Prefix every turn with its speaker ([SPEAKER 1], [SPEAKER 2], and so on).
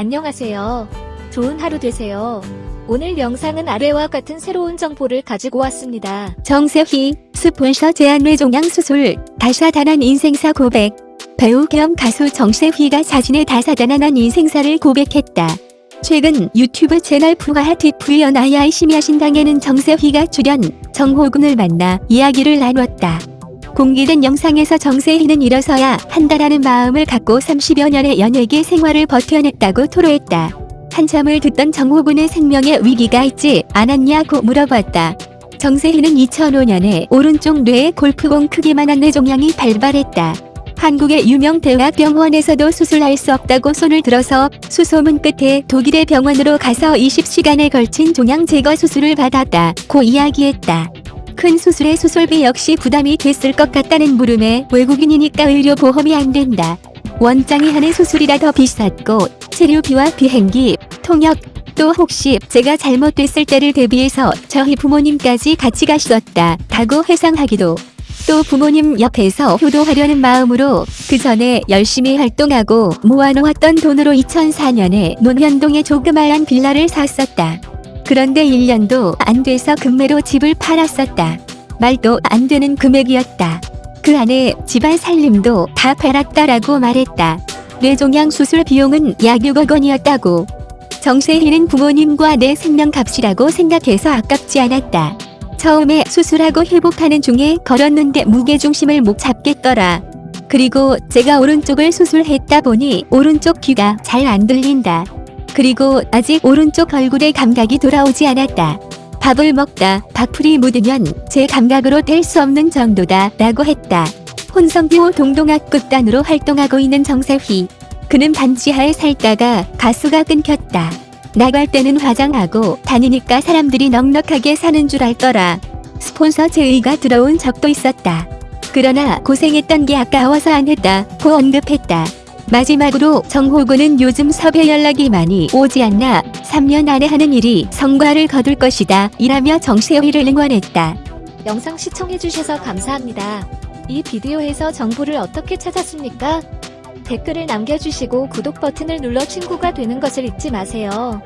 [SPEAKER 1] 안녕하세요. 좋은 하루 되세요. 오늘 영상은 아래와 같은 새로운 정보를 가지고 왔습니다.
[SPEAKER 2] 정세희, 스폰서 제한 뇌종양 수술, 다사다난 인생사 고백. 배우 겸 가수 정세희가 자신의 다사다난한 인생사를 고백했다. 최근 유튜브 채널 푸하 TV 연 아이아이 심야 신당에는 정세희가 출연, 정호군을 만나 이야기를 나눴다. 공개된 영상에서 정세희는 일어서야 한다라는 마음을 갖고 30여 년의 연예계 생활을 버텨냈다고 토로했다. 한참을 듣던 정호군의 생명에 위기가 있지 않았냐고 물어봤다. 정세희는 2005년에 오른쪽 뇌에 골프공 크기만한 뇌종양이 발발했다. 한국의 유명 대학병원에서도 수술할 수 없다고 손을 들어서 수소문 끝에 독일의 병원으로 가서 20시간에 걸친 종양 제거 수술을 받았다 고 이야기했다. 큰 수술의 수술비 역시 부담이 됐을 것 같다는 물음에 외국인이니까 의료보험이 안 된다. 원장이 하는 수술이라 더 비쌌고 치료비와 비행기, 통역, 또 혹시 제가 잘못됐을 때를 대비해서 저희 부모님까지 같이 가셨다. 다고 회상하기도. 또 부모님 옆에서 효도하려는 마음으로 그 전에 열심히 활동하고 모아놓았던 돈으로 2004년에 논현동에 조그마한 빌라를 샀었다. 그런데 1년도 안 돼서 금매로 집을 팔았었다. 말도 안 되는 금액이었다. 그 안에 집안 살림도 다 팔았다라고 말했다. 뇌종양 수술 비용은 약 6억 원이었다고. 정세희는 부모님과 내 생명값이라고 생각해서 아깝지 않았다. 처음에 수술하고 회복하는 중에 걸었는데 무게중심을 못 잡겠더라. 그리고 제가 오른쪽을 수술했다 보니 오른쪽 귀가 잘 안 들린다. 그리고 아직 오른쪽 얼굴에 감각이 돌아오지 않았다. 밥을 먹다 밥풀이 묻으면 제 감각으로 될수 없는 정도다 라고 했다. 혼성듀오 동동학 극단으로 활동하고 있는 정세휘. 그는 반지하에 살다가 가수가 끊겼다. 나갈 때는 화장하고 다니니까 사람들이 넉넉하게 사는 줄 알더라. 스폰서 제의가 들어온 적도 있었다. 그러나 고생했던 게 아까워서 안 했다 고 언급했다. 마지막으로 정호구는 요즘 섭외 연락이 많이 오지 않나 3년 안에 하는 일이 성과를 거둘 것이다 이라며 정세희를 응원했다.
[SPEAKER 1] 영상 시청해주셔서 감사합니다. 이 비디오에서 정보를 어떻게 찾았습니까? 댓글을 남겨주시고 구독 버튼을 눌러 친구가 되는 것을 잊지 마세요.